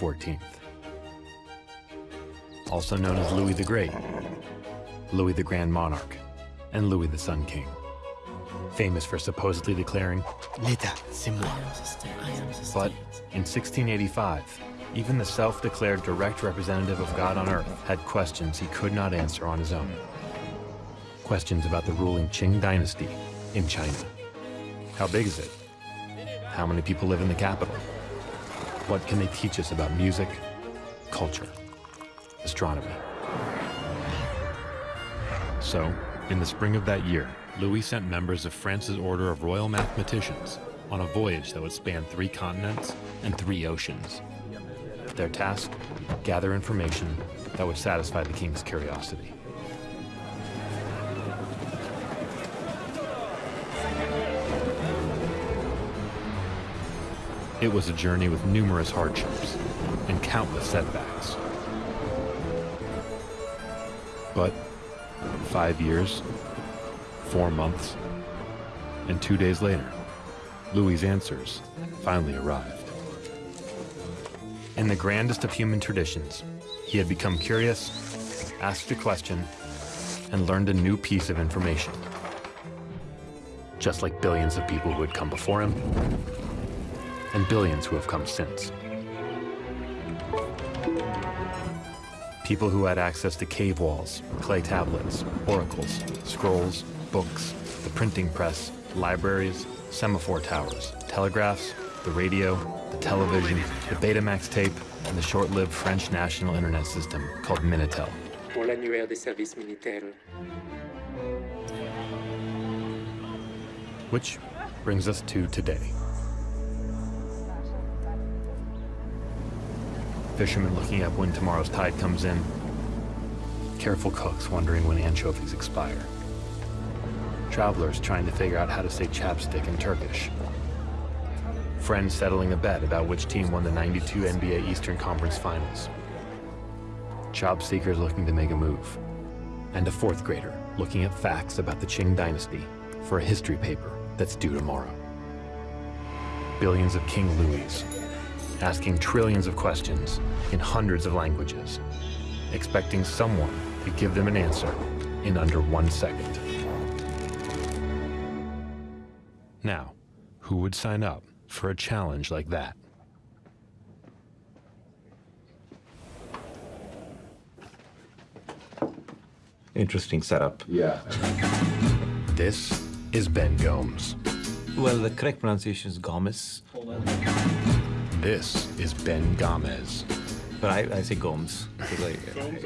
This is Louis XIV, also known as Louis the Great, Louis the Grand Monarch, and Louis the Sun King. Famous for supposedly declaring, L'état, c'est moi. but in 1685, even the self-declared direct representative of God on earth had questions he could not answer on his own. Questions about the ruling Qing dynasty in China. How big is it? How many people live in the capital? What can they teach us about music, culture, astronomy? So, in the spring of that year, Louis sent members of France's Order of Royal Mathematicians on a voyage that would span three continents and three oceans. Their task, gather information that would satisfy the king's curiosity. It was a journey with numerous hardships and countless setbacks. But five years, four months, and two days later, Louis' answers finally arrived. In the grandest of human traditions, he had become curious, asked a question, and learned a new piece of information. Just like billions of people who had come before him, and billions who have come since. People who had access to cave walls, clay tablets, oracles, scrolls, books, the printing press, libraries, semaphore towers, telegraphs, the radio, the television, the Betamax tape, and the short-lived French national internet system called Minitel. pour l'annuaire des services militaires. Which brings us to today. Fishermen looking up when tomorrow's tide comes in. Careful cooks wondering when anchovies expire. Travelers trying to figure out how to say chapstick in Turkish. Friends settling a bet about which team won the 92 NBA Eastern Conference Finals. Job seekers looking to make a move. And a fourth grader looking at facts about the Qing dynasty for a history paper that's due tomorrow. Billions of King Louis, asking trillions of questions in hundreds of languages, expecting someone to give them an answer in under one second. Now, who would sign up for a challenge like that? Interesting setup. Yeah. This is Ben Gomes. Well, the correct pronunciation is Gomes, This is Ben Gomez. but I, I say Gomes. because I-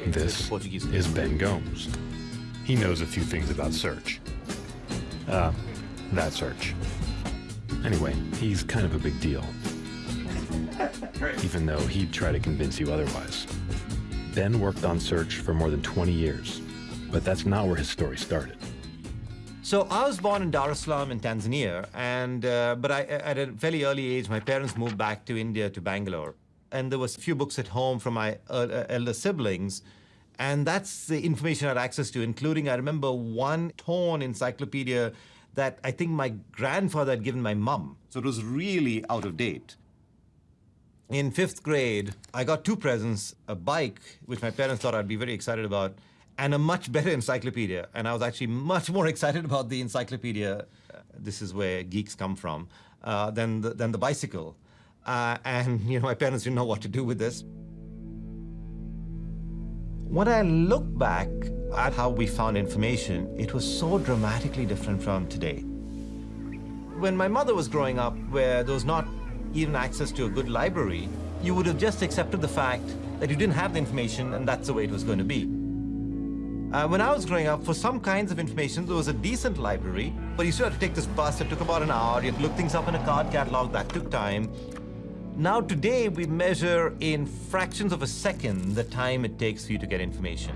This Portuguese is. Ben Gomes. He knows a few things about search. Uh, that search. Anyway, he's kind of a big deal. Even though he'd try to convince you otherwise. Ben worked on search for more than 20 years, but that's not where his story started. So I was born in Dar es Salaam in Tanzania, and uh, but I, at a fairly early age, my parents moved back to India to Bangalore, and there was a few books at home from my uh, uh, elder siblings, and that's the information I had access to, including I remember one torn encyclopedia that I think my grandfather had given my mum, so it was really out of date. In fifth grade, I got two presents, a bike, which my parents thought I'd be very excited about, and a much better encyclopedia. And I was actually much more excited about the encyclopedia, uh, this is where geeks come from, uh, than, the, than the bicycle. Uh, and you know, my parents didn't know what to do with this. When I look back at how we found information, it was so dramatically different from today. When my mother was growing up, where there was not even access to a good library, you would have just accepted the fact that you didn't have the information and that's the way it was going to be. Uh, when I was growing up, for some kinds of information, there was a decent library, but you still had to take this bus. It took about an hour. You had to look things up in a card catalog. That took time. Now, today, we measure in fractions of a second the time it takes for you to get information.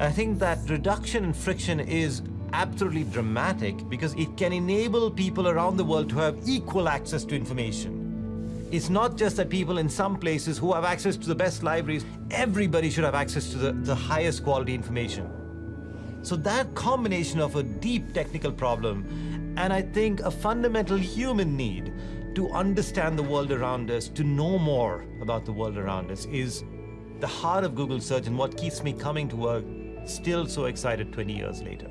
And I think that reduction in friction is absolutely dramatic because it can enable people around the world to have equal access to information. It's not just that people in some places who have access to the best libraries, everybody should have access to the, the highest quality information. So that combination of a deep technical problem and I think a fundamental human need to understand the world around us, to know more about the world around us is the heart of Google Search and what keeps me coming to work still so excited 20 years later.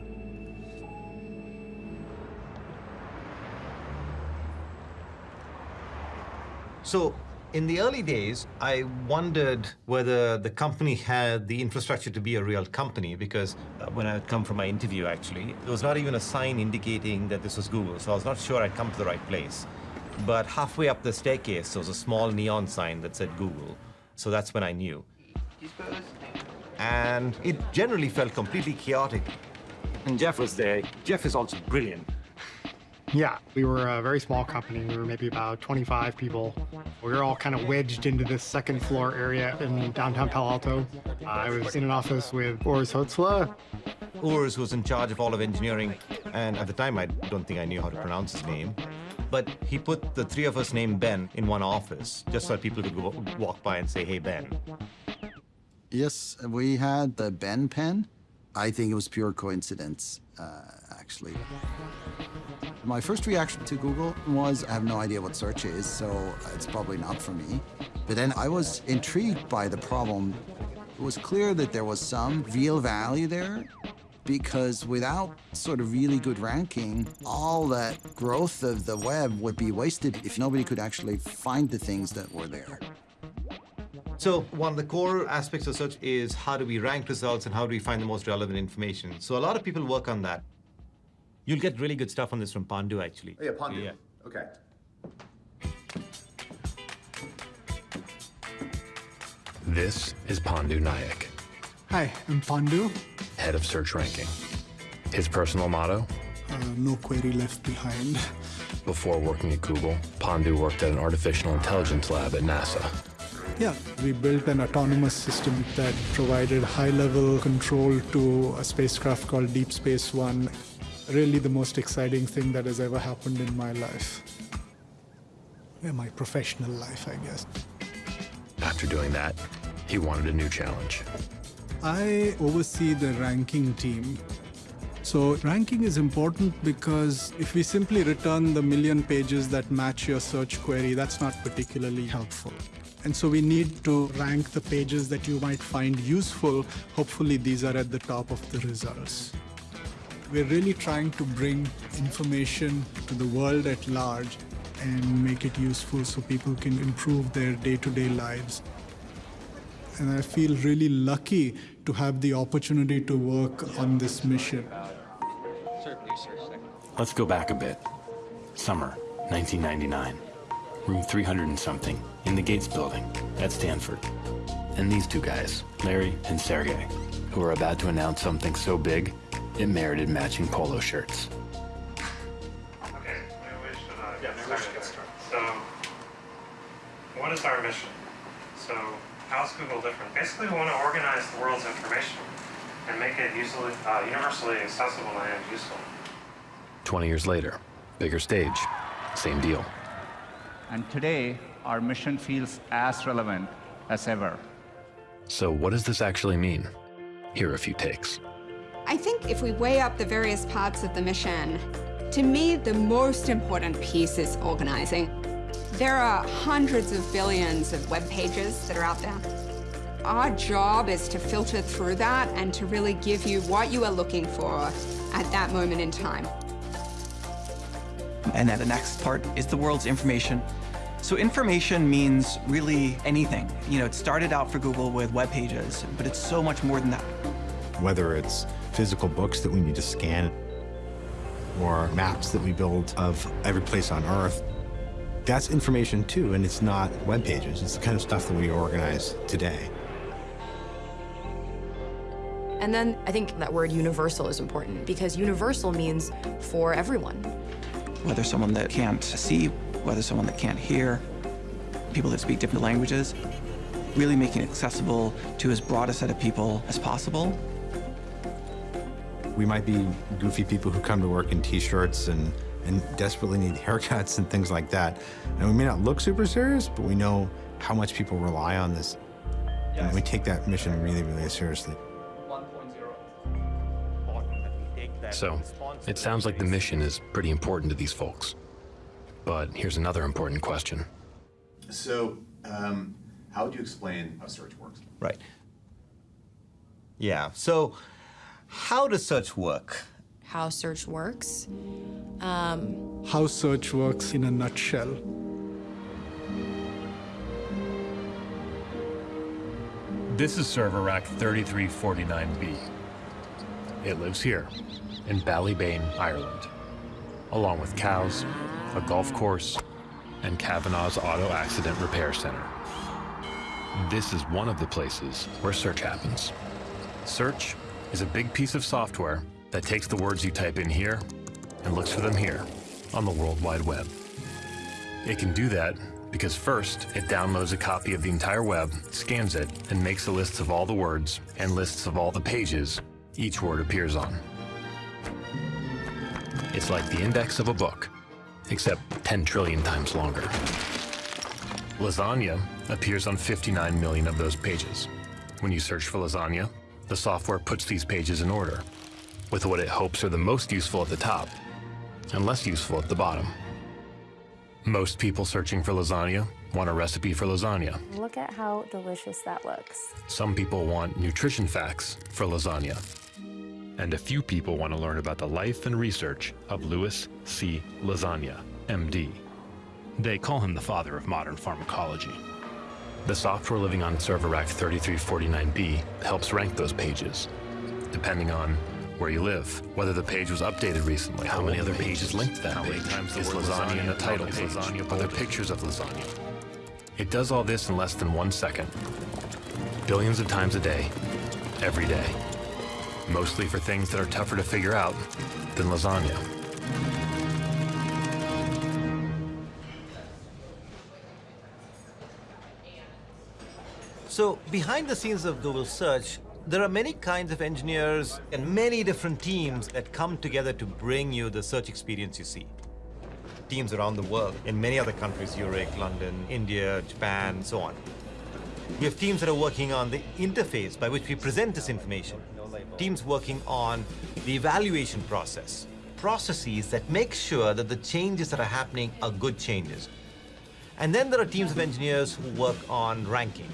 So in the early days, I wondered whether the company had the infrastructure to be a real company because uh, when I had come for my interview, actually, there was not even a sign indicating that this was Google, so I was not sure I'd come to the right place. But halfway up the staircase, there was a small neon sign that said Google, so that's when I knew. And it generally felt completely chaotic. And Jeff was there. Jeff is also brilliant. Yeah, we were a very small company. We were maybe about 25 people. We were all kind of wedged into this second floor area in downtown Palo Alto. I was in an office with Urs Hölzle. Urs was in charge of all of engineering, and at the time I don't think I knew how to pronounce his name. But he put the three of us named Ben in one office, just so people could go, walk by and say, hey, Ben. Yes, we had the Ben pen. I think it was pure coincidence, uh, actually. My first reaction to Google was I have no idea what search is, so it's probably not for me. But then I was intrigued by the problem. It was clear that there was some real value there because without sort of really good ranking, all that growth of the web would be wasted if nobody could actually find the things that were there. So one of the core aspects of search is how do we rank results and how do we find the most relevant information. So a lot of people work on that. You'll get really good stuff on this from Pandu, actually. Oh, yeah, Pandu. Yeah. Okay. This is Pandu Nayak, Hi, I'm Pandu. head of search ranking. His personal motto? Uh, no query left behind. Before working at Google, Pandu worked at an artificial intelligence lab at NASA. Yeah, we built an autonomous system that provided high-level control to a spacecraft called Deep Space One. Really the most exciting thing that has ever happened in my life. Yeah, my professional life, I guess. After doing that, he wanted a new challenge. I oversee the ranking team. So ranking is important because if we simply return the million pages that match your search query, that's not particularly helpful. And so we need to rank the pages that you might find useful. Hopefully these are at the top of the results. We're really trying to bring information to the world at large and make it useful so people can improve their day-to-day lives. And I feel really lucky to have the opportunity to work on this mission. Let's go back a bit. Summer, 1999. Room 300 and something, in the Gates building, at Stanford. And these two guys, Larry and Sergey, who are about to announce something so big, it merited matching polo shirts. Okay, maybe we should, uh, get started. So, what is our mission? So, how's Google different? Basically, we want to organize the world's information and make it usually, uh, universally accessible and useful. 20 years later, bigger stage, same deal. And today, our mission feels as relevant as ever. So what does this actually mean? Here are a few takes. I think if we weigh up the various parts of the mission, to me, the most important piece is organizing. There are hundreds of billions of web pages that are out there. Our job is to filter through that and to really give you what you are looking for at that moment in time. And then the next part is the world's information. So information means really anything. You know, it started out for Google with web pages, but it's so much more than that. Whether it's physical books that we need to scan or maps that we build of every place on Earth, that's information too, and it's not web pages. It's the kind of stuff that we organize today. And then I think that word universal is important because universal means for everyone. Whether someone that can't see, whether someone that can't hear, people that speak different languages, really making it accessible to as broad a set of people as possible. We might be goofy people who come to work in t-shirts and, and desperately need haircuts and things like that. And we may not look super serious, but we know how much people rely on this. And we take that mission really, really seriously. So, it sounds like the mission is pretty important to these folks. But here's another important question. So, um, how would you explain how search works? Right. Yeah. So, how does search work? How search works? Um, How search works in a nutshell. This is server rack 3349B. It lives here, in Ballybane, Ireland, along with cows, a golf course, and Kavanaugh's Auto Accident Repair Center. This is one of the places where search happens. Search is a big piece of software that takes the words you type in here and looks for them here on the World Wide Web. It can do that because first, it downloads a copy of the entire web, scans it, and makes a list of all the words and lists of all the pages each word appears on. It's like the index of a book, except 10 trillion times longer. Lasagna appears on 59 million of those pages. When you search for lasagna, the software puts these pages in order, with what it hopes are the most useful at the top and less useful at the bottom. Most people searching for lasagna want a recipe for lasagna. Look at how delicious that looks. Some people want nutrition facts for lasagna. And a few people want to learn about the life and research of Louis C. Lasagna, MD. They call him the father of modern pharmacology. The software living on server rack 3349B helps rank those pages, depending on where you live, whether the page was updated recently, how many other pages linked to that how page, many times the is word lasagna in the title page, lasagna are there pictures of lasagna? It does all this in less than one second, billions of times a day, every day, mostly for things that are tougher to figure out than lasagna. So, behind the scenes of Google Search, there are many kinds of engineers and many different teams that come together to bring you the search experience you see. Teams around the world, in many other countries, Zurich, London, India, Japan, so on. We have teams that are working on the interface by which we present this information. Teams working on the evaluation process. Processes that make sure that the changes that are happening are good changes. And then there are teams of engineers who work on ranking.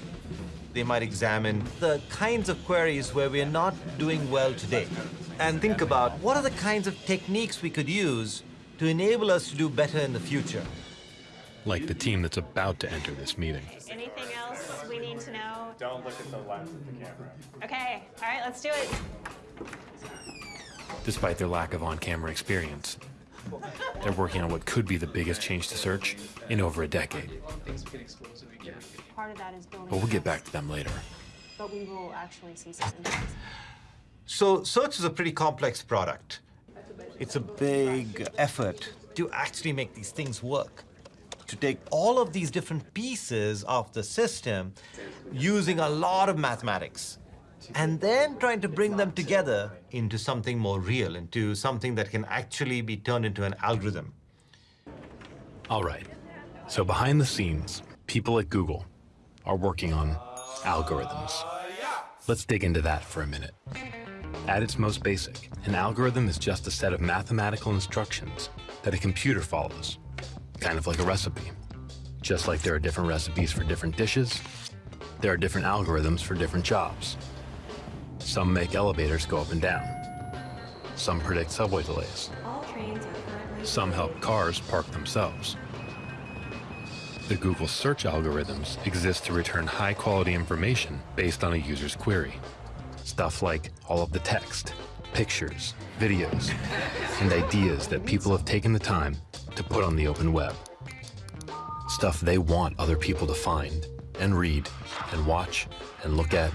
They might examine the kinds of queries where we are not doing well today and think about what are the kinds of techniques we could use to enable us to do better in the future. Like the team that's about to enter this meeting. Anything else we need to know? Don't look at the lens of the camera. Okay, all right, let's do it. Despite their lack of on-camera experience, they're working on what could be the biggest change to search in over a decade. Part of that is building. But we'll get back to them later. But we will actually see some. So search is a pretty complex product. It's a big effort to actually make these things work. To take all of these different pieces of the system using a lot of mathematics and then trying to bring them together into something more real, into something that can actually be turned into an algorithm. All right. So behind the scenes, people at Google are working on algorithms. Let's dig into that for a minute. At its most basic, an algorithm is just a set of mathematical instructions that a computer follows, kind of like a recipe. Just like there are different recipes for different dishes, there are different algorithms for different jobs. Some make elevators go up and down. Some predict subway delays. All trains are currently. Some help cars park themselves. The Google search algorithms exist to return high quality information based on a user's query. Stuff like all of the text, pictures, videos, and ideas that people have taken the time to put on the open web. Stuff they want other people to find and read and watch and look at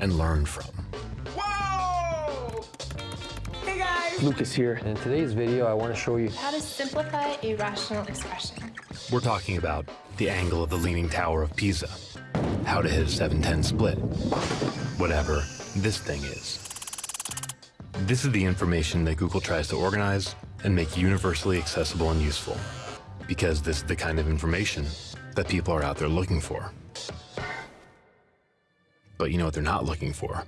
and learn from. Hey guys! Lucas here, and in today's video I want to show you How to simplify a rational expression. We're talking about the angle of the Leaning Tower of Pisa, how to hit a 710 split, whatever this thing is. This is the information that Google tries to organize and make universally accessible and useful, because this is the kind of information that people are out there looking for. But you know what they're not looking for?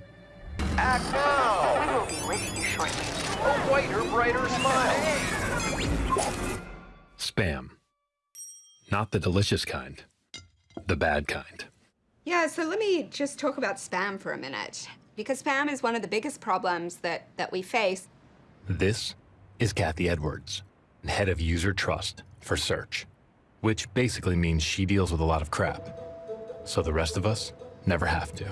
Act now! We will be with you shortly. A whiter, brighter smile. Spam. Not the delicious kind, the bad kind. Yeah, so let me just talk about spam for a minute. Because spam is one of the biggest problems that, that we face. This is Cathy Edwards, head of user trust for search, which basically means she deals with a lot of crap. So the rest of us never have to.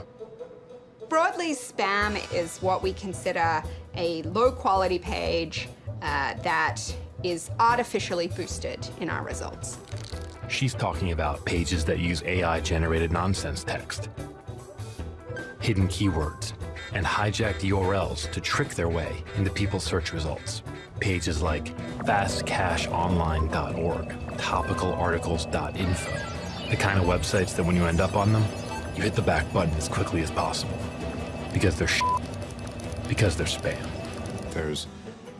Broadly, spam is what we consider a low quality page uh, that is artificially boosted in our results. She's talking about pages that use AI-generated nonsense text, hidden keywords, and hijacked URLs to trick their way into people's search results. Pages like fastcashonline.org, topicalarticles.info, the kind of websites that when you end up on them, you hit the back button as quickly as possible. Because they're sh because they're spam. There's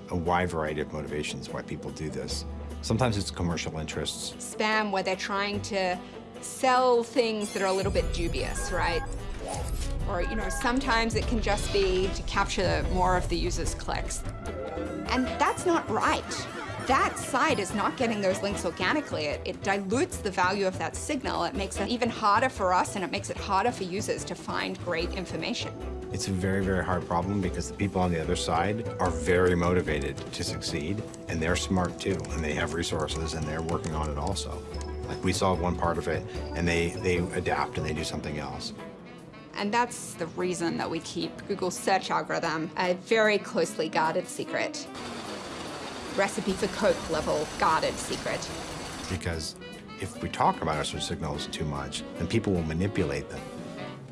a wide variety of motivations why people do this. Sometimes it's commercial interests. Spam, where they're trying to sell things that are a little bit dubious, right? Or, you know, sometimes it can just be to capture more of the user's clicks. And that's not right. That site is not getting those links organically. It, it, dilutes the value of that signal. It makes it even harder for us and it makes it harder for users to find great information. It's a very, very hard problem because the people on the other side are very motivated to succeed and they're smart too and they have resources and they're working on it also. Like we solve one part of it and they, they adapt and they do something else. And that's the reason that we keep Google's search algorithm a very closely guarded secret. Recipe for Coke level guarded secret. Because if we talk about our search signals too much, then people will manipulate them.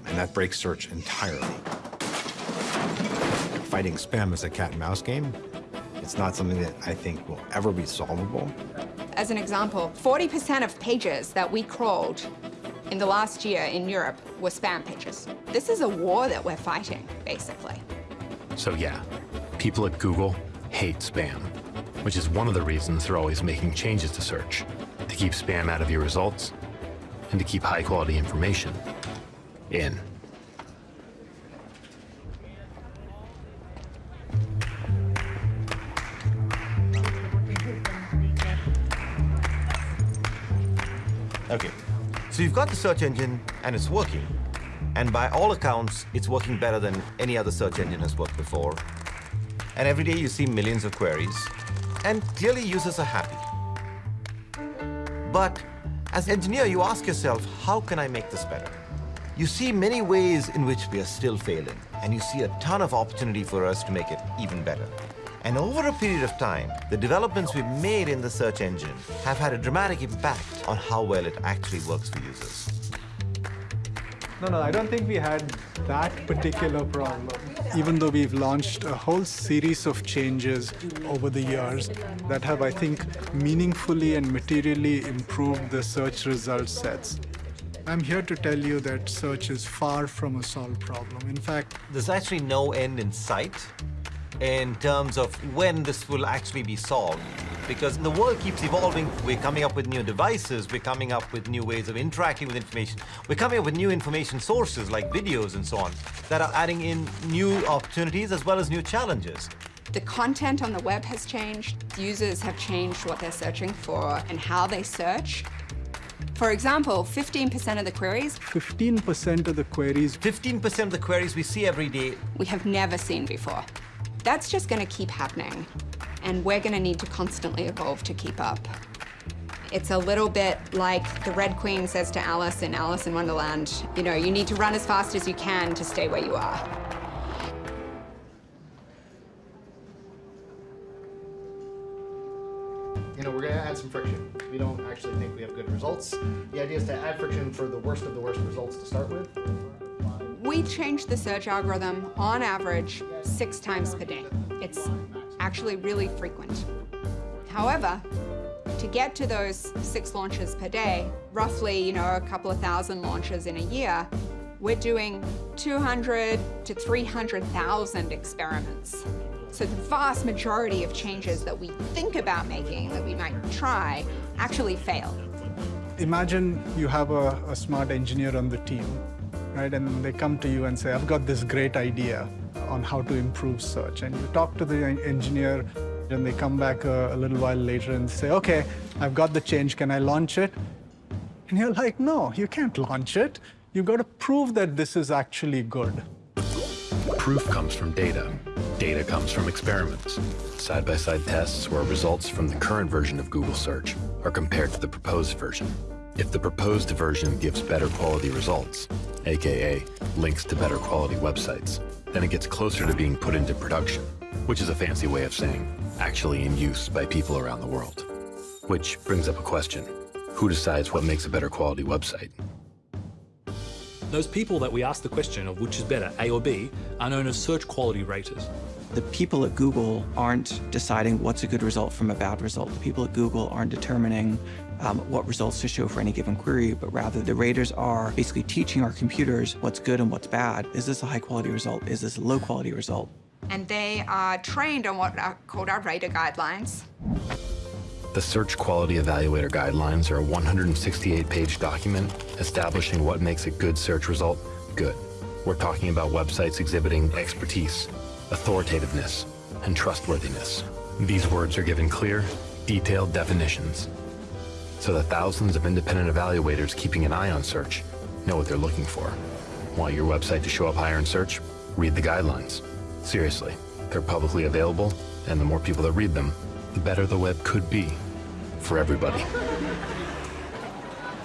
And that breaks search entirely. Fighting spam is a cat and mouse game. It's not something that I think will ever be solvable. As an example, 40% of pages that we crawled in the last year in Europe were spam pages. This is a war that we're fighting, basically. So yeah, people at Google hate spam, which is one of the reasons they're always making changes to search, to keep spam out of your results, and to keep high-quality information in. Okay, so you've got the search engine and it's working. And by all accounts, it's working better than any other search engine has worked before. And every day you see millions of queries, and clearly users are happy. But as engineer, you ask yourself, how can I make this better? You see many ways in which we are still failing, and you see a ton of opportunity for us to make it even better. And over a period of time, the developments we've made in the search engine have had a dramatic impact on how well it actually works for users. No, no, I don't think we had that particular problem. Even though we've launched a whole series of changes over the years that have, I think, meaningfully and materially improved the search result sets. I'm here to tell you that search is far from a solved problem. In fact, there's actually no end in sight in terms of when this will actually be solved. Because the world keeps evolving, we're coming up with new devices, we're coming up with new ways of interacting with information, we're coming up with new information sources like videos and so on that are adding in new opportunities as well as new challenges. The content on the web has changed, users have changed what they're searching for and how they search. For example, 15% of the queries... 15% of the queries... 15% of the queries we see every day... We have never seen before. That's just going to keep happening, and we're going to need to constantly evolve to keep up. It's a little bit like the Red Queen says to Alice in Alice in Wonderland, you know, you need to run as fast as you can to stay where you are. You know, we're going to add some friction. We don't actually think we have good results. The idea is to add friction for the worst of the worst results to start with. We change the search algorithm on average six times per day. It's actually really frequent. However, to get to those six launches per day, roughly, you know, a couple of thousand launches in a year, we're doing 200 to 300,000 experiments. So the vast majority of changes that we think about making, that we might try, actually fail. Imagine you have a, a smart engineer on the team right? And they come to you and say, I've got this great idea on how to improve search. And you talk to the engineer, and they come back a, a little while later and say, okay, I've got the change, can I launch it? And you're like, no, you can't launch it. You've got to prove that this is actually good. Proof comes from data. Data comes from experiments. Side-by-side -side tests where results from the current version of Google Search are compared to the proposed version. If the proposed version gives better quality results, aka links to better quality websites, then it gets closer to being put into production, which is a fancy way of saying actually in use by people around the world. Which brings up a question. Who decides what makes a better quality website? Those people that we ask the question of which is better, A or B, are known as search quality raters. The people at Google aren't deciding what's a good result from a bad result. The people at Google aren't determining um, what results to show for any given query, but rather the raters are basically teaching our computers what's good and what's bad. Is this a high quality result? Is this a low quality result? And they are trained on what are called our rater guidelines. The Search Quality Evaluator Guidelines are a 168-page document establishing what makes a good search result good. We're talking about websites exhibiting expertise, authoritativeness, and trustworthiness. These words are given clear, detailed definitions so that thousands of independent evaluators keeping an eye on search know what they're looking for. Want your website to show up higher in search? Read the guidelines. Seriously, they're publicly available, and the more people that read them, the better the web could be for everybody.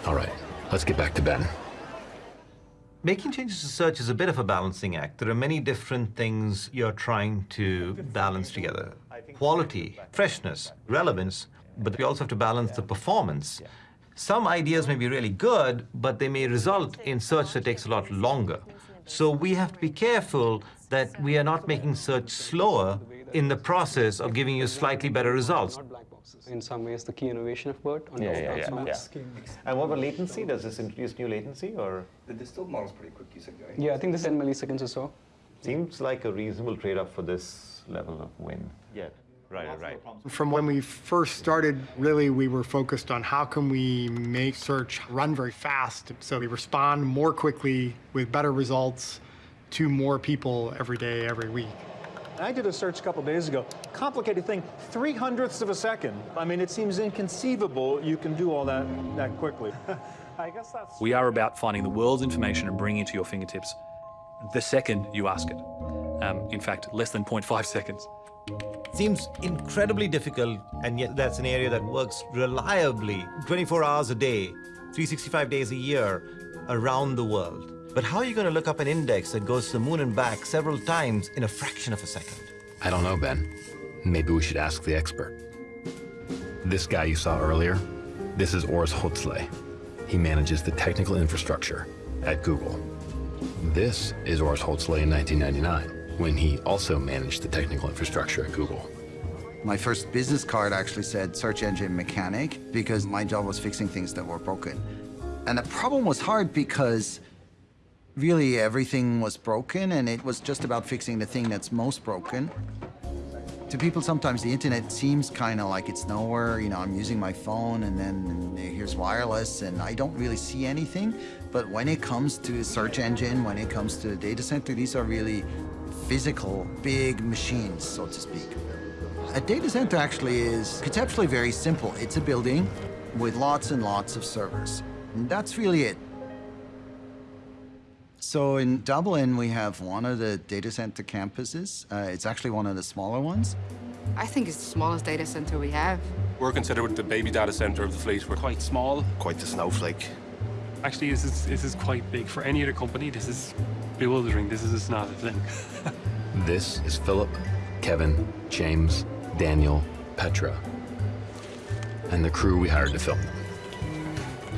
All right, let's get back to Ben. Making changes to search is a bit of a balancing act. There are many different things you're trying to balance together. Quality, freshness, relevance, but we also have to balance the performance. Some ideas may be really good, but they may result in search that takes a lot longer. So we have to be careful that we are not making search slower in the process of giving you slightly better results. In some ways, the key innovation of BERT. On yeah, yeah, yeah, yeah. And what about latency? Does this introduce new latency, or? The distilled model's pretty quick, you said, right? Yeah, I think this 10 milliseconds or so. Seems like a reasonable trade-off for this level of win. Yeah. Right, right. From when we first started, really, we were focused on how can we make search run very fast so we respond more quickly with better results to more people every day, every week. I did a search a couple days ago. Complicated thing, three hundredths of a second. I mean, it seems inconceivable you can do all that that quickly. I guess that's. We are about finding the world's information and bringing it to your fingertips the second you ask it. Um, in fact, less than 0.5 seconds. Seems incredibly difficult, and yet that's an area that works reliably 24 hours a day, 365 days a year, around the world. But how are you going to look up an index that goes to the moon and back several times in a fraction of a second? I don't know, Ben. Maybe we should ask the expert. This guy you saw earlier, this is Urs Hölzle. He manages the technical infrastructure at Google. This is Urs Hölzle in 1999 when he also managed the technical infrastructure at Google. My first business card actually said search engine mechanic because my job was fixing things that were broken. And the problem was hard because really everything was broken and it was just about fixing the thing that's most broken. To people, sometimes the internet seems kind of like it's nowhere. You know, I'm using my phone and then here's wireless and I don't really see anything. But when it comes to a search engine, when it comes to a data center, these are really physical, big machines, so to speak. A data center actually is conceptually very simple. It's a building with lots and lots of servers. And that's really it. So in Dublin, we have one of the data center campuses. Uh, it's actually one of the smaller ones. I think it's the smallest data center we have. We're considered the baby data center of the fleet. We're quite small. Quite the snowflake. Actually, this is, this is quite big. For any other company, this is bewildering. This is just not a thing. this is Philip, Kevin, James, Daniel, Petra, and the crew we hired to film them.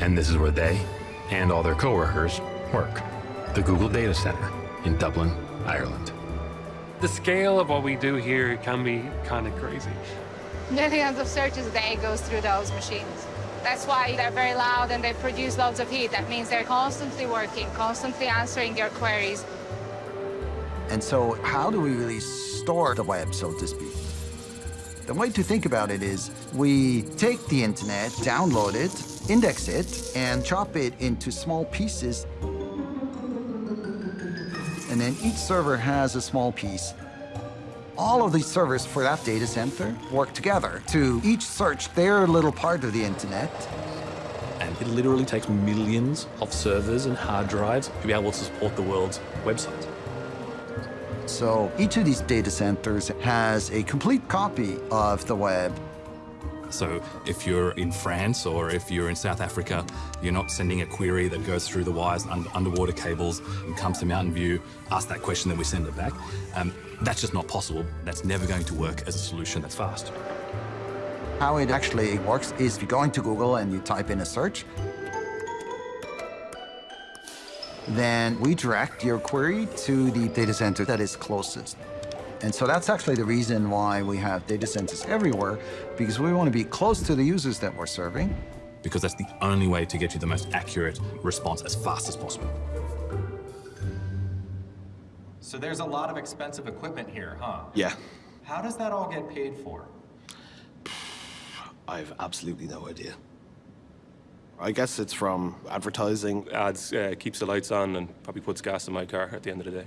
And this is where they and all their coworkers work. The Google Data Center in Dublin, Ireland. The scale of what we do here can be kind of crazy. Millions of searches a day goes through those machines. That's why they're very loud and they produce loads of heat. That means they're constantly working, constantly answering your queries. And so how do we really store the web, so to speak? The way to think about it is we take the internet, download it, index it, and chop it into small pieces. And then each server has a small piece all of these servers for that data center work together to each search their little part of the internet. And it literally takes millions of servers and hard drives to be able to support the world's websites. So each of these data centers has a complete copy of the web. So if you're in France or if you're in South Africa, you're not sending a query that goes through the wires under underwater cables and comes to Mountain View, ask that question, then we send it back. Um, that's just not possible. That's never going to work as a solution that's fast. How it actually works is if you go into Google and you type in a search, then we direct your query to the data center that is closest. And so that's actually the reason why we have data centers everywhere, because we want to be close to the users that we're serving. Because that's the only way to get you the most accurate response as fast as possible. So there's a lot of expensive equipment here, huh? Yeah. How does that all get paid for? I've absolutely no idea. I guess it's from advertising. Ads uh, keeps the lights on and probably puts gas in my car at the end of the day.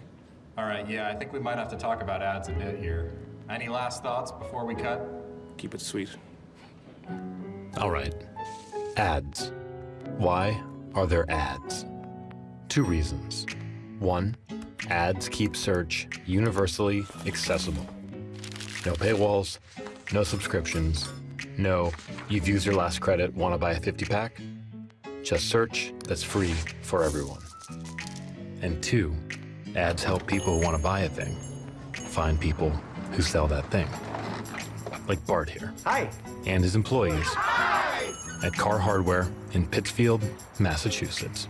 All right, yeah, I think we might have to talk about ads a bit here. Any last thoughts before we cut? Keep it sweet. All right. Ads. Why are there ads? Two reasons. One, ads keep search universally accessible. No paywalls, no subscriptions, no, you've used your last credit, want to buy a 50 pack? Just search that's free for everyone. And two, ads help people who want to buy a thing find people who sell that thing. Like Bart here. Hi. And his employees at Carr Hardware in Pittsfield, Massachusetts.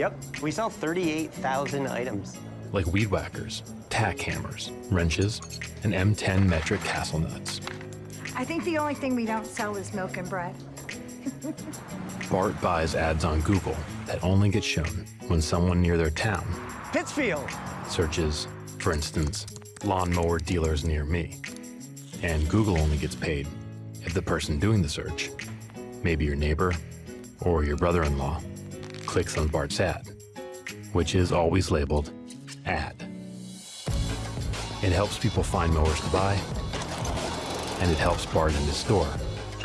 Yep, we sell 38,000 items. Like weed whackers, tack hammers, wrenches, and M10 metric castle nuts. I think the only thing we don't sell is milk and bread. Bart buys ads on Google that only get shown when someone near their town Pittsfield. searches, for instance, lawnmower dealers near me. And Google only gets paid if the person doing the search, maybe your neighbor or your brother-in-law, clicks on Bart's ad, which is always labeled ad. It helps people find mowers to buy, and it helps Bart and his store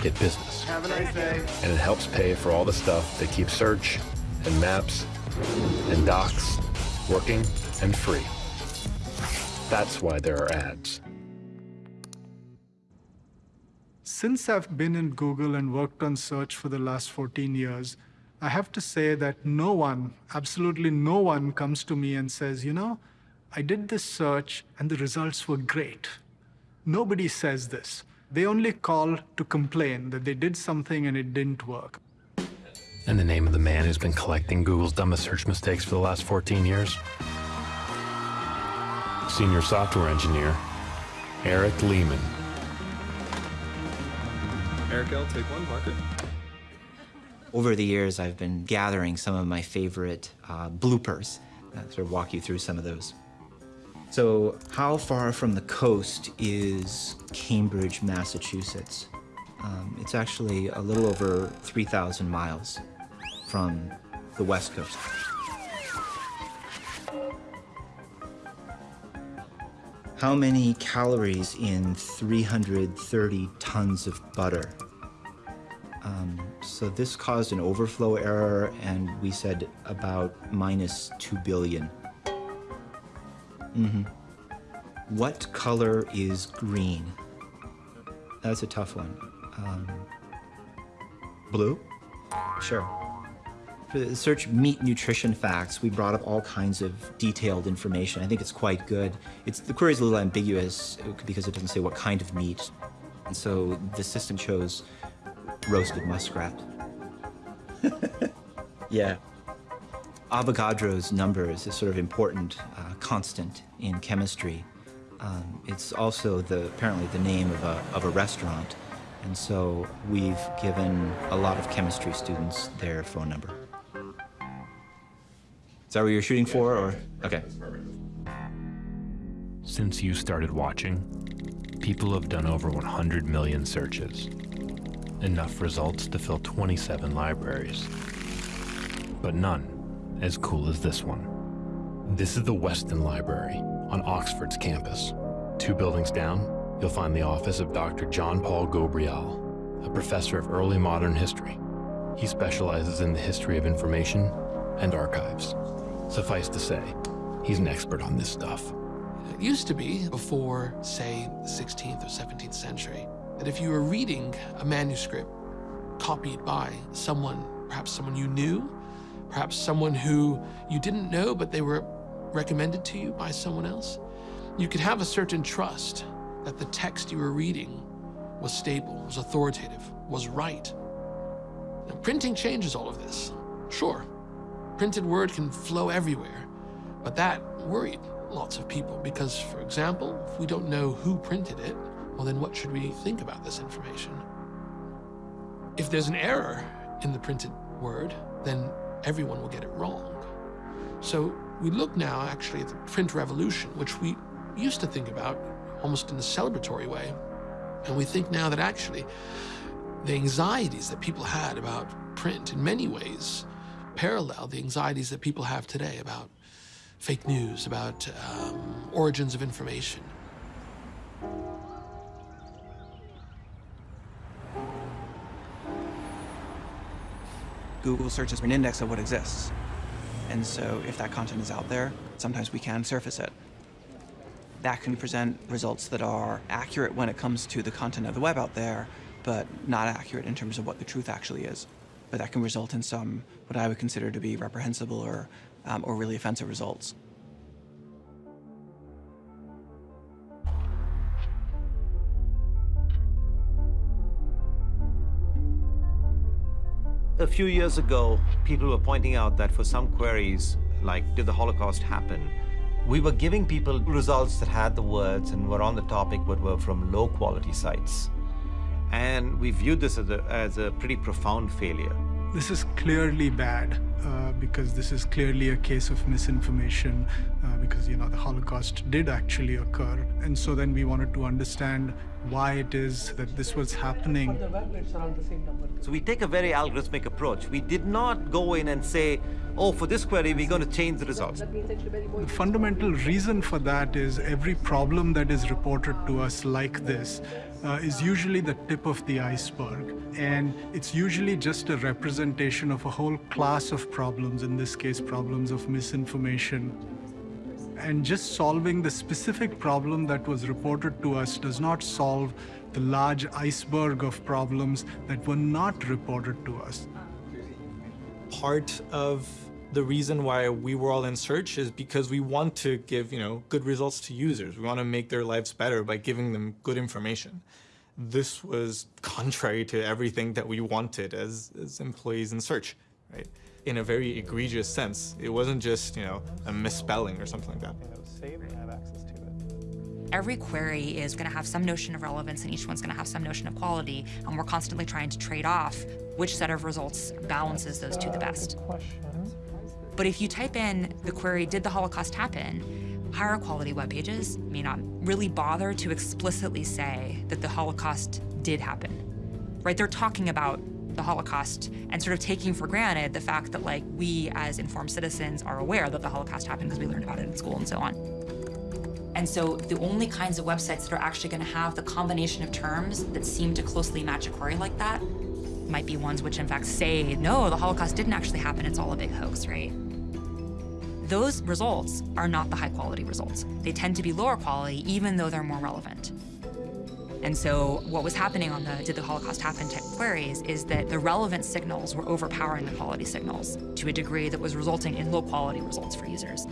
get business. Have a nice day. And it helps pay for all the stuff that keeps search and maps and docs working and free. That's why there are ads. Since I've been in Google and worked on search for the last 14 years, I have to say that no one, absolutely no one, comes to me and says, you know, I did this search and the results were great. Nobody says this. They only call to complain that they did something and it didn't work. And the name of the man who's been collecting Google's dumbest search mistakes for the last 14 years? Senior software engineer, Eric Lehman. Eric L, take one, marker. Over the years, I've been gathering some of my favorite uh, bloopers. I'll sort of walk you through some of those. So how far from the coast is Cambridge, Massachusetts? Um, it's actually a little over 3,000 miles from the west coast. How many calories in 330 tons of butter? Um, so this caused an overflow error, and we said about minus 2 billion. Mm-hmm. What color is green? That's a tough one. Um, blue? Sure. For the search meat nutrition facts, we brought up all kinds of detailed information. I think it's quite good. It's, the query is a little ambiguous because it doesn't say what kind of meat. And so the system chose roasted muskrat. yeah. Avogadro's number is a sort of important uh, constant in chemistry. Um, it's also the apparently the name of a, of a restaurant. And so we've given a lot of chemistry students their phone number. Is that what you're shooting for, or? Okay. Since you started watching, people have done over 100 million searches. Enough results to fill 27 libraries. But none as cool as this one. This is the Weston Library on Oxford's campus. Two buildings down, you'll find the office of Dr. John Paul Ghobrial, a professor of early modern history. He specializes in the history of information and archives. Suffice to say, he's an expert on this stuff. It used to be, before, say, the 16th or 17th century, that if you were reading a manuscript copied by someone, perhaps someone you knew, perhaps someone who you didn't know, but they were recommended to you by someone else, you could have a certain trust that the text you were reading was stable, was authoritative, was right. Now, printing changes all of this. Sure, printed word can flow everywhere, but that worried lots of people because, for example, if we don't know who printed it, well, then what should we think about this information? If there's an error in the printed word, then everyone will get it wrong. So we look now actually at the print revolution, which we used to think about almost in a celebratory way. And we think now that actually the anxieties that people had about print in many ways parallel the anxieties that people have today about fake news, about um, origins of information. Google searches for an index of what exists. And so if that content is out there, sometimes we can surface it. That can present results that are accurate when it comes to the content of the web out there, but not accurate in terms of what the truth actually is. But that can result in some, what I would consider to be reprehensible or, um, or really offensive results. A few years ago, people were pointing out that for some queries, like did the Holocaust happen, we were giving people results that had the words and were on the topic but were from low quality sites. And we viewed this as a, as a pretty profound failure. This is clearly bad uh, because this is clearly a case of misinformation uh, because, you know, the Holocaust did actually occur. And so then we wanted to understand why it is that this was happening. So we take a very algorithmic approach. We did not go in and say, oh, for this query, we're going to change the results. The fundamental reason for that is every problem that is reported to us like this uh, is usually the tip of the iceberg. And it's usually just a representation of a whole class of problems, in this case, problems of misinformation, and just solving the specific problem that was reported to us does not solve the large iceberg of problems that were not reported to us. Part of the reason why we were all in search is because we want to give, you know, good results to users. We want to make their lives better by giving them good information. This was contrary to everything that we wanted as, as employees in search, right? in a very egregious sense. It wasn't just, you know, a misspelling or something like that. it was saved and have access to it. Every query is going to have some notion of relevance and each one's going to have some notion of quality, and we're constantly trying to trade off which set of results balances those two the best. But if you type in the query, did the Holocaust happen, higher quality web pages may not really bother to explicitly say that the Holocaust did happen. Right? They're talking about the Holocaust and sort of taking for granted the fact that like we as informed citizens are aware that the Holocaust happened because we learned about it in school and so on. And so the only kinds of websites that are actually going to have the combination of terms that seem to closely match a query like that might be ones which in fact say, no, the Holocaust didn't actually happen, it's all a big hoax, right? Those results are not the high quality results. They tend to be lower quality even though they're more relevant. And so what was happening on the did the Holocaust happen type queries is that the relevant signals were overpowering the quality signals to a degree that was resulting in low quality results for users.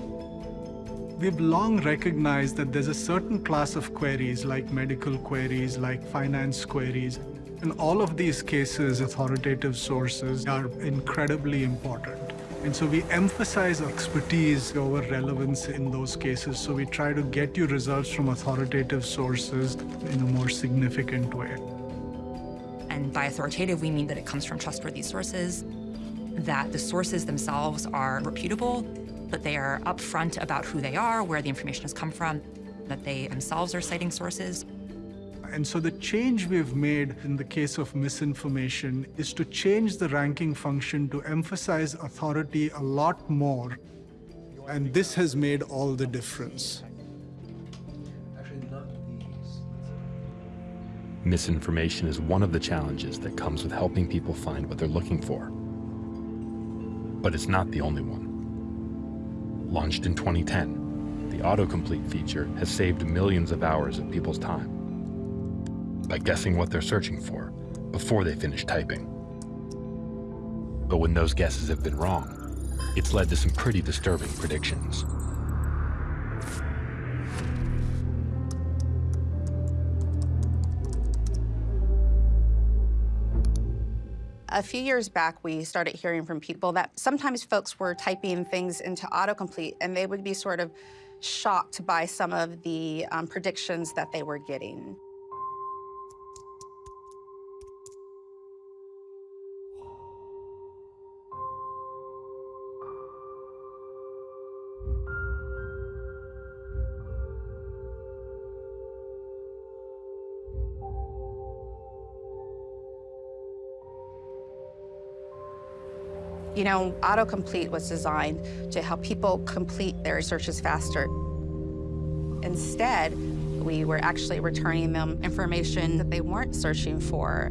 We've long recognized that there's a certain class of queries like medical queries, like finance queries. In all of these cases, authoritative sources are incredibly important. And so we emphasize expertise over relevance in those cases. So we try to get you results from authoritative sources in a more significant way. And by authoritative, we mean that it comes from trustworthy sources, that the sources themselves are reputable, that they are upfront about who they are, where the information has come from, that they themselves are citing sources. And so the change we've made in the case of misinformation is to change the ranking function to emphasize authority a lot more. And this has made all the difference. Misinformation is one of the challenges that comes with helping people find what they're looking for. But it's not the only one. Launched in 2010, the autocomplete feature has saved millions of hours of people's time by guessing what they're searching for before they finish typing. But when those guesses have been wrong, it's led to some pretty disturbing predictions. A few years back, we started hearing from people that sometimes folks were typing things into autocomplete and they would be sort of shocked by some of the um, predictions that they were getting. You know, autocomplete was designed to help people complete their searches faster. Instead, we were actually returning them information that they weren't searching for.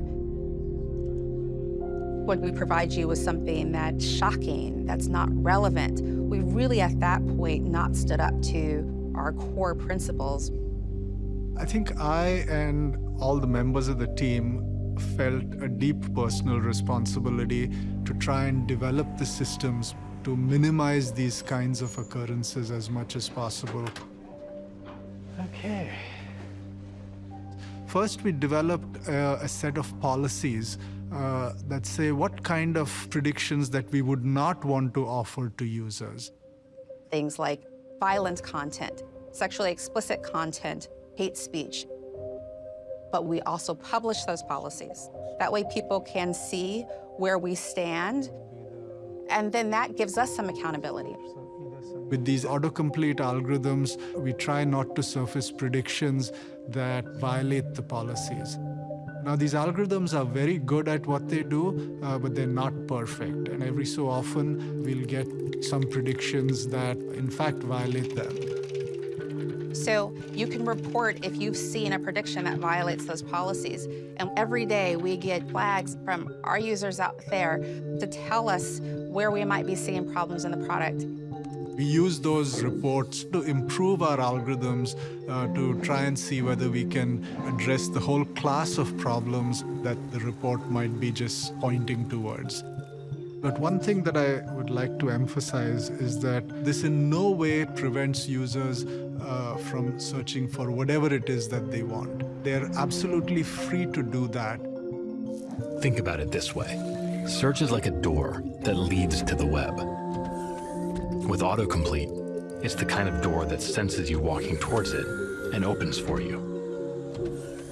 When we provide you with something that's shocking, that's not relevant, we really at that point not stood up to our core principles. I think I and all the members of the team felt a deep personal responsibility to try and develop the systems to minimize these kinds of occurrences as much as possible. Okay. First, we developed uh, a set of policies uh, that say what kind of predictions that we would not want to offer to users. Things like violent content, sexually explicit content, hate speech, but we also publish those policies. That way people can see where we stand, and then that gives us some accountability. With these autocomplete algorithms, we try not to surface predictions that violate the policies. Now, these algorithms are very good at what they do, uh, but they're not perfect. And every so often, we'll get some predictions that, in fact, violate them. So you can report if you've seen a prediction that violates those policies. And every day we get flags from our users out there to tell us where we might be seeing problems in the product. We use those reports to improve our algorithms uh, to try and see whether we can address the whole class of problems that the report might be just pointing towards. But one thing that I would like to emphasize is that this in no way prevents users uh, from searching for whatever it is that they want. They're absolutely free to do that. Think about it this way. Search is like a door that leads to the web. With autocomplete, it's the kind of door that senses you walking towards it and opens for you.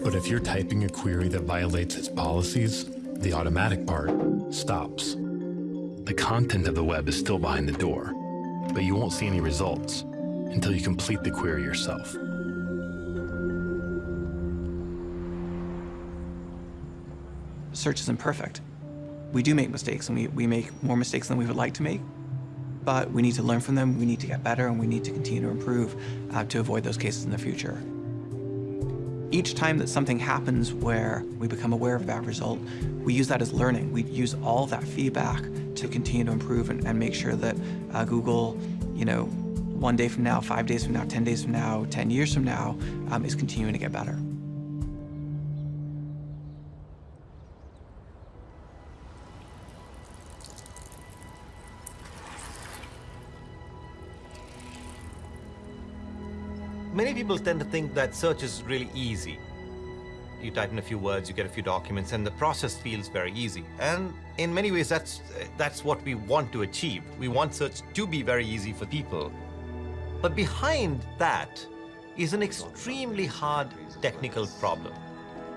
But if you're typing a query that violates its policies, the automatic part stops. The content of the web is still behind the door, but you won't see any results until you complete the query yourself. Search isn't perfect. We do make mistakes, and we, we make more mistakes than we would like to make, but we need to learn from them, we need to get better, and we need to continue to improve uh, to avoid those cases in the future. Each time that something happens where we become aware of that result, we use that as learning. We use all that feedback to continue to improve and, and make sure that uh, Google, you know, one day from now, five days from now, 10 days from now, 10 years from now, um, is continuing to get better. Many people tend to think that search is really easy. You type in a few words, you get a few documents, and the process feels very easy. And in many ways, that's, that's what we want to achieve. We want search to be very easy for people. But behind that is an extremely hard technical problem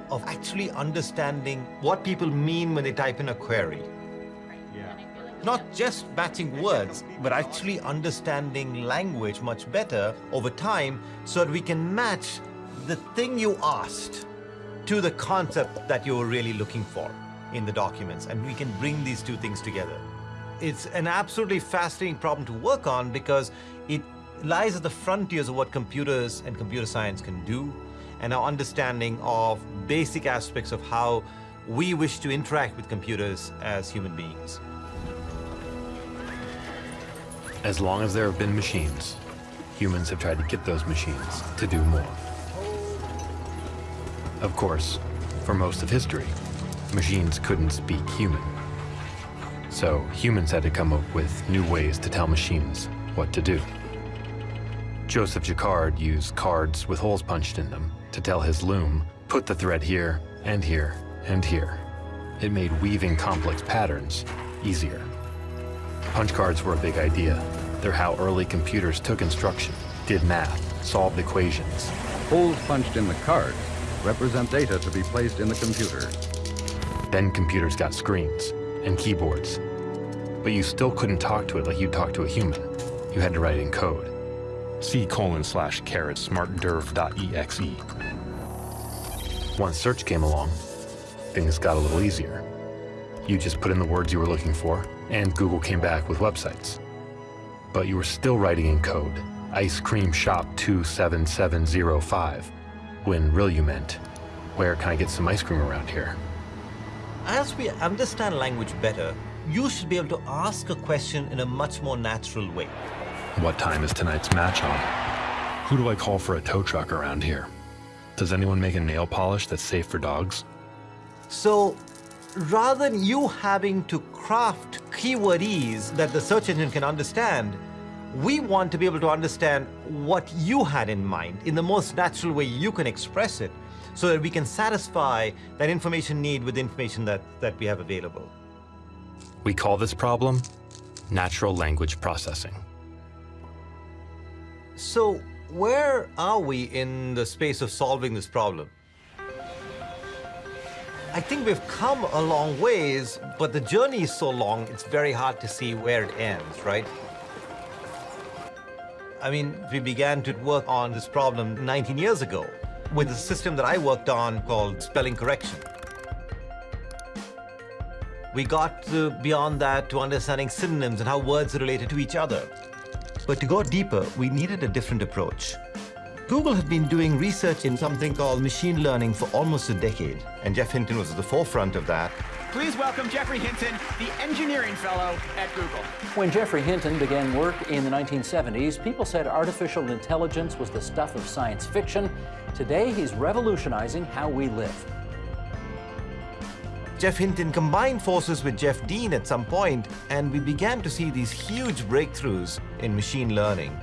of actually understanding what people mean when they type in a query. Not just matching words, but actually understanding language much better over time so that we can match the thing you asked to the concept that you were really looking for in the documents, and we can bring these two things together. It's an absolutely fascinating problem to work on because it lies at the frontiers of what computers and computer science can do, and our understanding of basic aspects of how we wish to interact with computers as human beings. As long as there have been machines, humans have tried to get those machines to do more. Of course, for most of history, machines couldn't speak human. So humans had to come up with new ways to tell machines what to do. Joseph Jacquard used cards with holes punched in them to tell his loom, put the thread here and here and here. It made weaving complex patterns easier. Punch cards were a big idea. They're how early computers took instruction, did math, solved equations. Holes punched in the card represent data to be placed in the computer. Then computers got screens and keyboards. But you still couldn't talk to it like you talk to a human. You had to write in code. C colon slash caret smartderv.exe. Once search came along, things got a little easier. You just put in the words you were looking for, and Google came back with websites. But you were still writing in code, ice cream shop 27705, when really you meant, where can I get some ice cream around here? As we understand language better, you should be able to ask a question in a much more natural way. What time is tonight's match on? Who do I call for a tow truck around here? Does anyone make a nail polish that's safe for dogs? So rather than you having to craft keywordese that the search engine can understand, we want to be able to understand what you had in mind in the most natural way you can express it so that we can satisfy that information need with the information that, that we have available. We call this problem natural language processing. So where are we in the space of solving this problem? I think we've come a long ways, but the journey is so long, it's very hard to see where it ends, right? I mean, we began to work on this problem 19 years ago with a system that I worked on called spelling correction. We got to beyond that to understanding synonyms and how words are related to each other. But to go deeper, we needed a different approach. Google had been doing research in something called machine learning for almost a decade, and Jeff Hinton was at the forefront of that. Please welcome Geoffrey Hinton, the engineering fellow at Google. When Geoffrey Hinton began work in the 1970s, people said artificial intelligence was the stuff of science fiction. Today, he's revolutionizing how we live. Jeff Hinton combined forces with Jeff Dean at some point, and we began to see these huge breakthroughs in machine learning.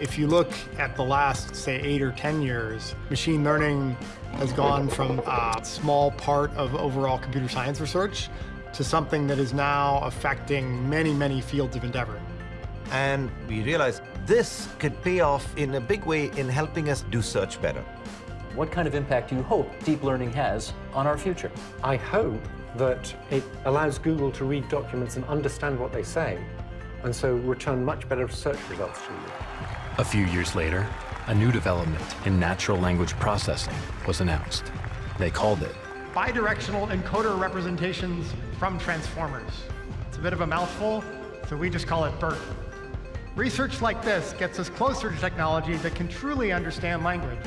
If you look at the last, say, eight or 10 years, machine learning has gone from a small part of overall computer science research to something that is now affecting many, many fields of endeavor. And we realized this could pay off in a big way in helping us do search better. What kind of impact do you hope deep learning has on our future? I hope that it allows Google to read documents and understand what they say, and so return much better search results to you. A few years later, a new development in natural language processing was announced. They called it bidirectional encoder representations from transformers. It's a bit of a mouthful, so we just call it BERT. Research like this gets us closer to technology that can truly understand language.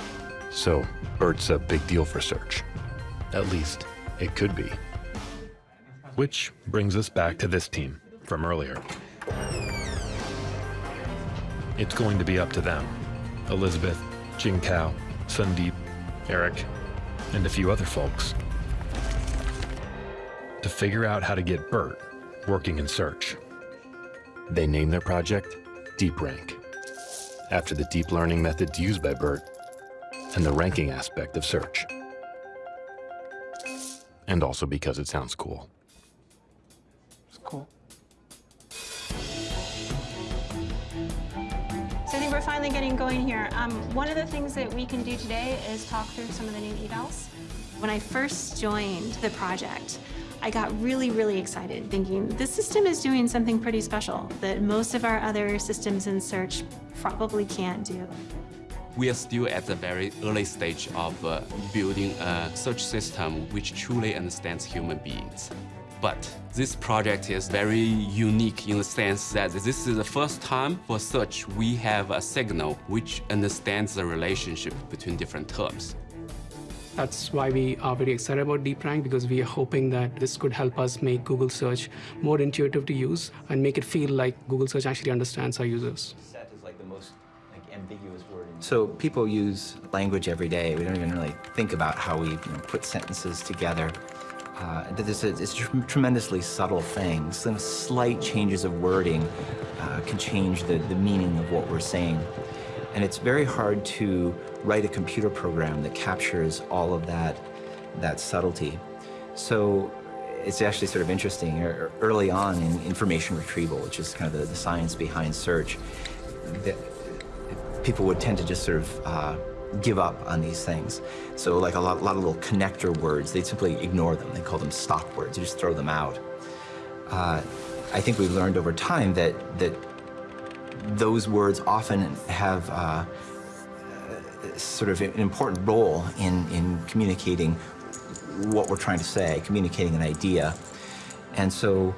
So, BERT's a big deal for search. At least, it could be. Which brings us back to this team from earlier. It's going to be up to them. Elizabeth, Jing Kao, Sundeep, Eric, and a few other folks. To figure out how to get BERT working in search. They name their project DeepRank, after the deep learning methods used by BERT and the ranking aspect of search. And also because it sounds cool. We're finally getting going here. Um, one of the things that we can do today is talk through some of the new evals. When I first joined the project, I got really, really excited thinking this system is doing something pretty special that most of our other systems in search probably can't do. We are still at the very early stage of uh, building a search system which truly understands human beings. But this project is very unique in the sense that this is the first time for search we have a signal which understands the relationship between different terms. That's why we are very excited about DeepRank because we are hoping that this could help us make Google search more intuitive to use and make it feel like Google search actually understands our users. Set is like the most like ambiguous word. So people use language every day. We don't even really think about how we you know, put sentences together. Uh, this is it's tr tremendously subtle things. Some slight changes of wording uh, can change the, the meaning of what we're saying. And it's very hard to write a computer program that captures all of that, that subtlety. So it's actually sort of interesting. Early on in information retrieval, which is kind of the, the science behind search, that people would tend to just sort of uh, give up on these things. So like a lot, a lot of little connector words, they simply ignore them. They call them stop words. They just throw them out. Uh, I think we've learned over time that, that those words often have uh, sort of an important role in, in communicating what we're trying to say, communicating an idea. And so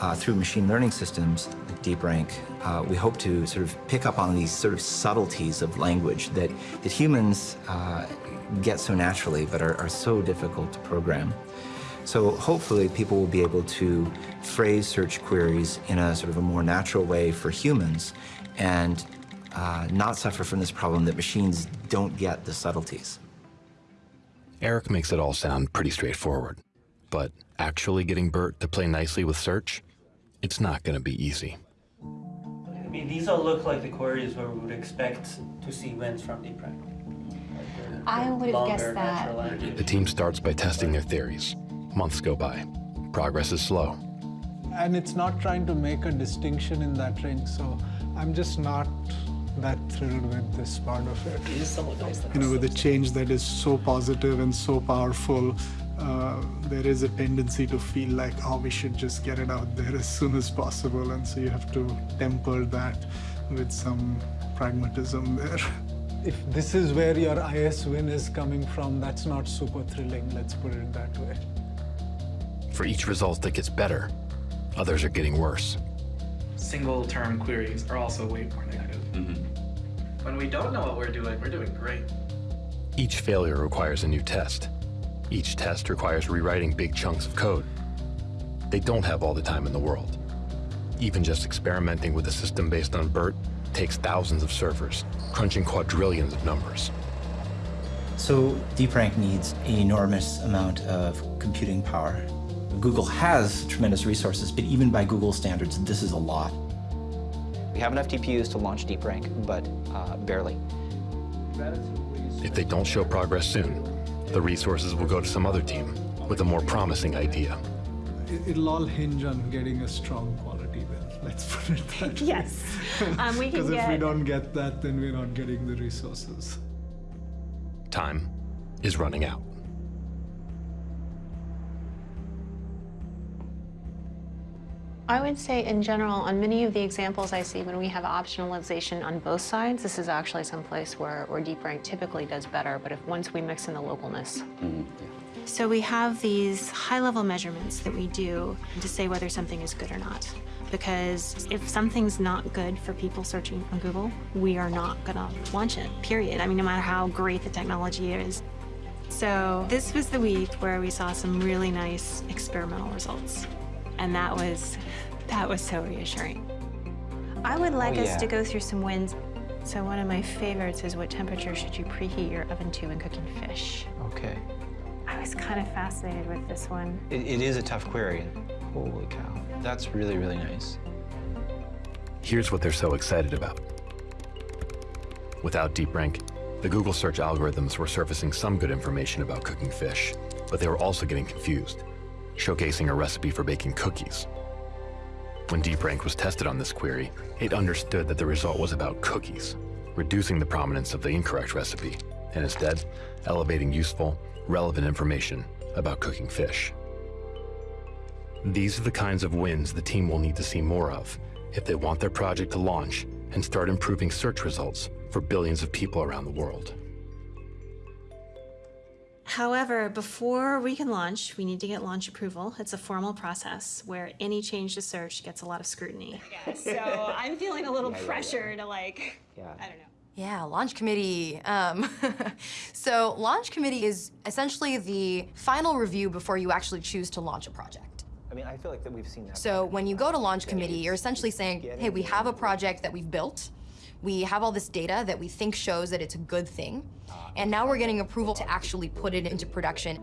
uh, through machine learning systems like DeepRank, uh, we hope to sort of pick up on these sort of subtleties of language that, that humans uh, get so naturally but are, are so difficult to program. So hopefully people will be able to phrase search queries in a sort of a more natural way for humans and uh, not suffer from this problem that machines don't get the subtleties. Eric makes it all sound pretty straightforward, but actually getting BERT to play nicely with search, it's not going to be easy. I mean, these all look like the queries where we would expect to see winds from deep DeepRank. I uh, would have guessed that. The team starts by testing their theories. Months go by. Progress is slow. And it's not trying to make a distinction in that range, so I'm just not that thrilled with this part of it. It is somewhat nice. You know, with a change that is so positive and so powerful, uh, there is a tendency to feel like, oh, we should just get it out there as soon as possible. And so you have to temper that with some pragmatism there. If this is where your IS win is coming from, that's not super thrilling, let's put it that way. For each result that gets better, others are getting worse. Single term queries are also way more negative. Mm -hmm. When we don't know what we're doing, we're doing great. Each failure requires a new test. Each test requires rewriting big chunks of code. They don't have all the time in the world. Even just experimenting with a system based on BERT takes thousands of servers, crunching quadrillions of numbers. So DeepRank needs an enormous amount of computing power. Google has tremendous resources, but even by Google standards, this is a lot. We have enough TPUs to launch DeepRank, but uh, barely. If they don't show progress soon, the resources will go to some other team with a more promising idea. It'll all hinge on getting a strong quality build. Let's put it that way. Yes. Um, we Because can if get... we don't get that, then we're not getting the resources. Time is running out. I would say in general, on many of the examples I see when we have optionalization on both sides, this is actually some place where, where DeepRank typically does better, but if once we mix in the localness. Mm -hmm. So we have these high-level measurements that we do to say whether something is good or not. Because if something's not good for people searching on Google, we are not gonna launch it, period. I mean, no matter how great the technology is. So this was the week where we saw some really nice experimental results. And that was, that was so reassuring. I would like Oh, us yeah. to go through some wins. So one of my favorites is what temperature should you preheat your oven to when cooking fish? Okay. I was kind of fascinated with this one. It, it is a tough query. Holy cow. That's really, really nice. Here's what they're so excited about. Without DeepRank, the Google search algorithms were surfacing some good information about cooking fish, but they were also getting confused, showcasing a recipe for baking cookies. When DeepRank was tested on this query, it understood that the result was about cookies, reducing the prominence of the incorrect recipe, and instead elevating useful, relevant information about cooking fish. These are the kinds of wins the team will need to see more of if they want their project to launch and start improving search results for billions of people around the world. However, before we can launch, we need to get launch approval. It's a formal process where any change to search gets a lot of scrutiny. So I'm feeling a little Yeah, yeah, yeah. pressure to like, Yeah. I don't know. Yeah, launch committee. Um, so launch committee is essentially the final review before you actually choose to launch a project. I mean, I feel like that we've seen that. So when you go to launch committee, you're essentially saying, hey, we have a project that we've built. We have all this data that we think shows that it's a good thing. And now we're getting approval to actually put it into production.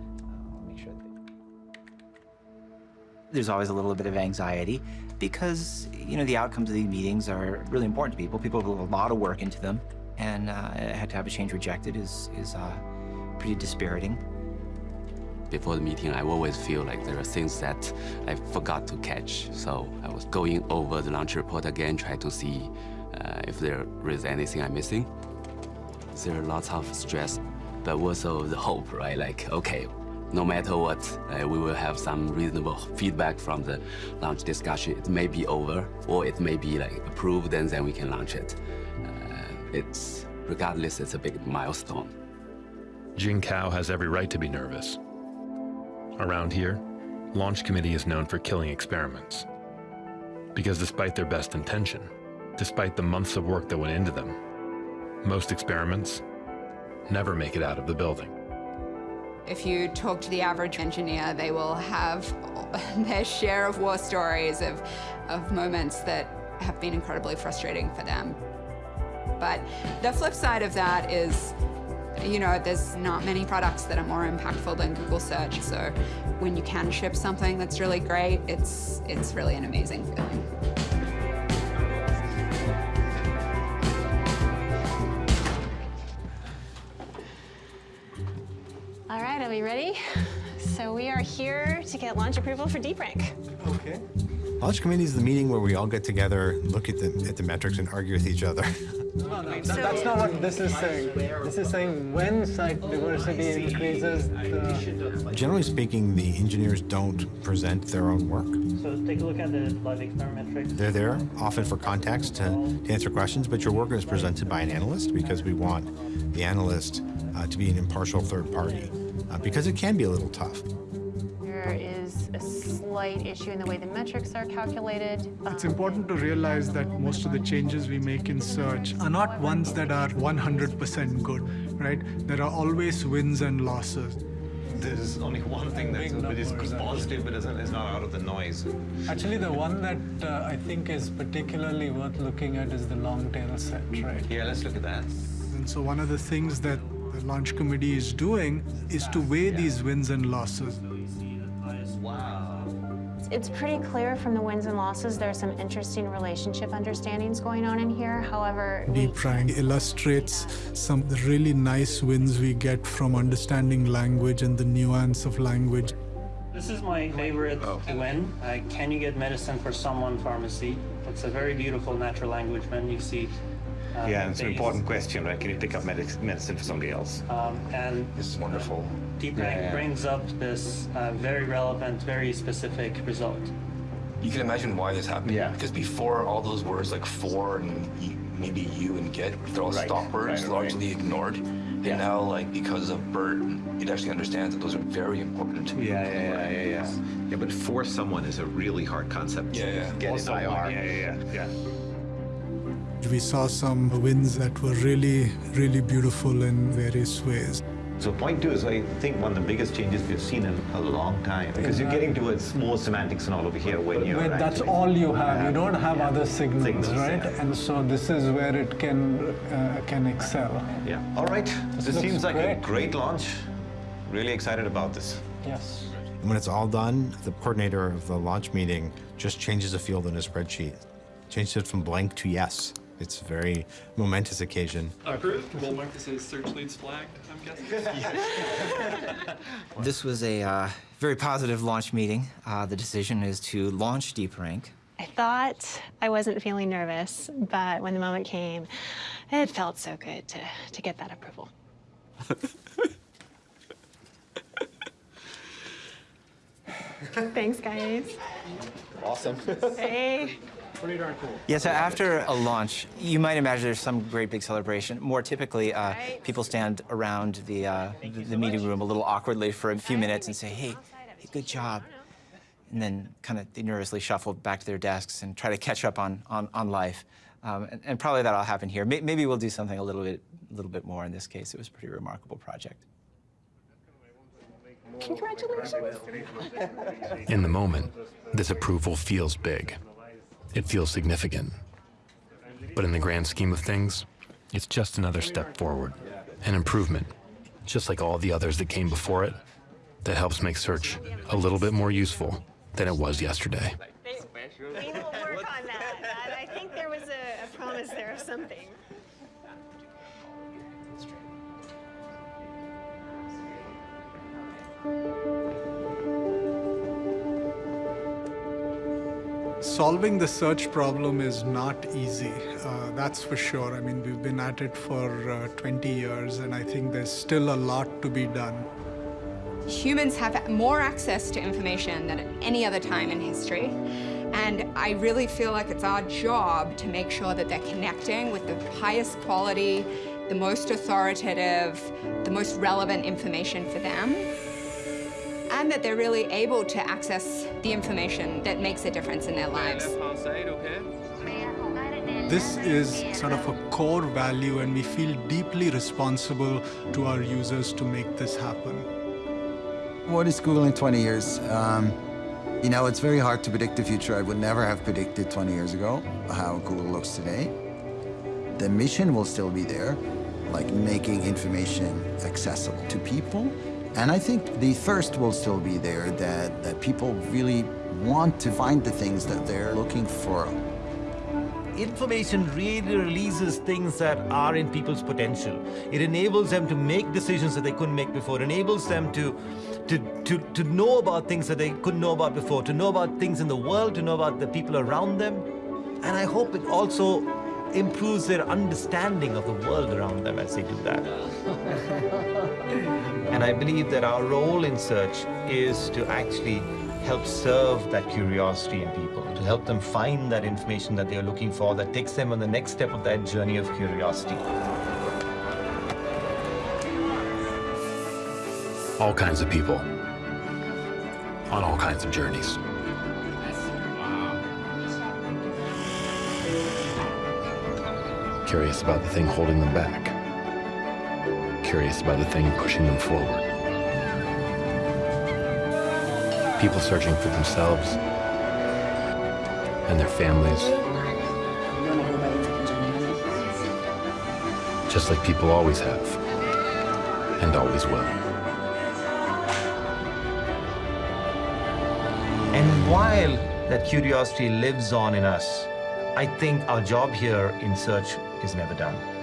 There's always a little bit of anxiety because, you know, the outcomes of these meetings are really important to people. People put a lot of work into them, and uh, had to have a change rejected is, is uh, pretty dispiriting. Before the meeting, I always feel like there are things that I forgot to catch. So I was going over the launch report again, trying to see uh, if there is anything I'm missing. There are lots of stress, but also the hope, right? Like, okay, no matter what, uh, we will have some reasonable feedback from the launch discussion. It may be over, or it may be like approved, and then we can launch it. Uh, it's, regardless, it's a big milestone. Jing Kao has every right to be nervous. Around here, Launch Committee is known for killing experiments. Because despite their best intention, despite the months of work that went into them, most experiments never make it out of the building. If you talk to the average engineer, they will have their share of war stories of, of moments that have been incredibly frustrating for them. But the flip side of that is, you know, there's not many products that are more impactful than Google search. So when you can ship something that's really great, it's, it's really an amazing feeling. Are we ready? So we are here to get launch approval for DeepRank. Okay. Launch committee is the meeting where we all get together, look at the at the metrics, and argue with each other. No, no, that- that's not what this is saying. This is saying when site diversity increases, the... Generally speaking, the engineers don't present their own work. So take a look at the live experiment metrics. They're there often for context to, to answer questions, but your work is presented by an analyst because we want the analyst uh, to be an impartial third party, uh, because it can be a little tough. There is a slight issue in the way the metrics are calculated. It's important to realize that most of the changes we make in search are not ones that are 100% good, right? There are always wins and losses. There's only one thing that's that is positive but isn't, is not out of the noise. Actually, the one that uh, I think is particularly worth looking at is the long tail set, right? Yeah, let's look at that. And so one of the things that the launch committee is doing is to weigh these wins and losses. It's pretty clear from the wins and losses there's some interesting relationship understandings going on in here. However, we DeepRank illustrates some really nice wins we get from understanding language and the nuance of language. This is my favorite win. Uh, can you get medicine for someone pharmacy? It's a very beautiful natural language when you see. Uh, yeah, it's an important question, right? Can you pick up medic- medicine for somebody else? Um, and this is wonderful. DeepRank Yeah, yeah. brings up this uh, very relevant, very specific result. You can imagine why this happened. Yeah. Because before all those words like for and maybe you and get, they're all Right, stop words, right, right. largely ignored. And now, like because of Bert, it actually understands that those are very important. Yeah, yeah, yeah, yeah, yeah. Yeah, but for someone is a really hard concept. Yeah, yeah. Get Also, IR. Yeah, yeah, yeah. yeah. We saw some wins that were really, really beautiful in various ways. So point two is, I think, one of the biggest changes we've seen in a long time because you're getting towards more semantics and all over here when you're When that's all you have. You don't have other signals, Signals, right? yeah. And so this is where it can uh, can excel. Yeah. All right. This This, seems like a great. great launch. Really excited about this. Yes. And when it's all done, the coordinator of the launch meeting just changes a field in a spreadsheet, changes it from blank to yes. It's a very momentous occasion. Approved. We'll mark this as search leads flagged, I'm guessing. This was a uh, very positive launch meeting. Uh, the decision is to launch DeepRank. I thought I wasn't feeling nervous, but when the moment came, it felt so good to, to get that approval. Thanks, guys. Awesome. Hey. Pretty darn cool. Yeah, so after a launch, you might imagine there's some great big celebration. More typically, uh, people stand around the, uh, the, the meeting room a little awkwardly for a few minutes and say, hey, hey good job. And then kind of nervously shuffle back to their desks and try to catch up on, on, on life. Um, and, and, probably that'll happen here. Maybe we'll do something a little bit, a little bit more in this case. It was a pretty remarkable project. Congratulations. In the moment, this approval feels big. It feels significant. But in the grand scheme of things, it's just another step forward, an improvement, just like all the others that came before it, that helps make search a little bit more useful than it was yesterday. We will work on that. I think there was a, a promise there of something. Solving the search problem is not easy, uh, that's for sure. I mean, we've been at it for uh, 20 years, and I think there's still a lot to be done. Humans have more access to information than at any other time in history. And I really feel like it's our job to make sure that they're connecting with the highest quality, the most authoritative, the most relevant information for them and that they're really able to access the information that makes a difference in their lives. This is sort of a core value and we feel deeply responsible to our users to make this happen. What is Google in 20 years? Um, you know, it's very hard to predict the future. I would never have predicted 20 years ago how Google looks today. The mission will still be there, like making information accessible to people. And I think the thirst will still be there, that, that people really want to find the things that they're looking for. Information really releases things that are in people's potential. It enables them to make decisions that they couldn't make before. It enables them to, to, to, to know about things that they couldn't know about before, to know about things in the world, to know about the people around them. And I hope it also improves their understanding of the world around them as they do that. and I believe that our role in search is to actually help serve that curiosity in people, to help them find that information that they're looking for that takes them on the next step of that journey of curiosity. All kinds of people on all kinds of journeys. Curious about the thing holding them back. Curious about the thing pushing them forward. People searching for themselves and their families. Just like people always have and always will. And while that curiosity lives on in us, I think our job here in search is never done.